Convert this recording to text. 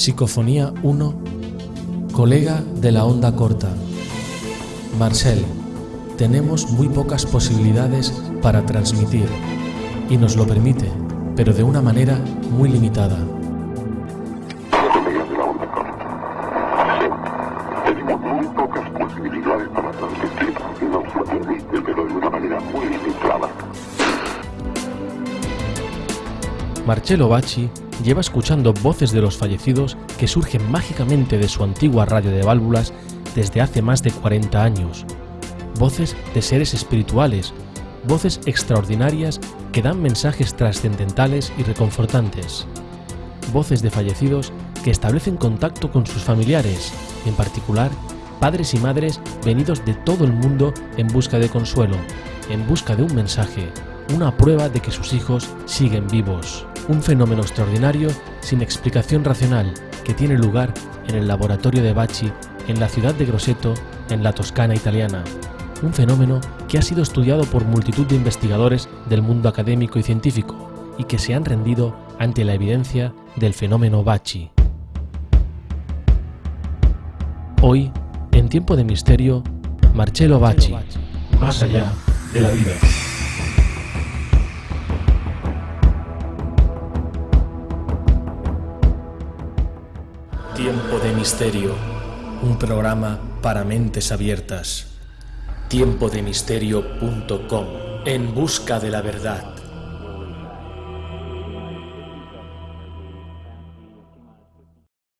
Psicofonía 1, colega de la onda corta. Marcel, tenemos muy pocas posibilidades para transmitir y nos lo permite, pero de una manera muy limitada. Tenemos muy pocas posibilidades para transmitir y nos pero de una manera muy limitada. Marcello Bacci lleva escuchando voces de los fallecidos que surgen mágicamente de su antigua radio de válvulas desde hace más de 40 años. Voces de seres espirituales, voces extraordinarias que dan mensajes trascendentales y reconfortantes. Voces de fallecidos que establecen contacto con sus familiares, en particular padres y madres venidos de todo el mundo en busca de consuelo, en busca de un mensaje, una prueba de que sus hijos siguen vivos un fenómeno extraordinario sin explicación racional que tiene lugar en el laboratorio de Bacci en la ciudad de Grosseto, en la Toscana italiana. Un fenómeno que ha sido estudiado por multitud de investigadores del mundo académico y científico y que se han rendido ante la evidencia del fenómeno Bacci. Hoy, en tiempo de misterio, Marcello Bacci, más allá de la vida. Tiempo de Misterio, un programa para mentes abiertas. Tiempodemisterio.com, en busca de la verdad.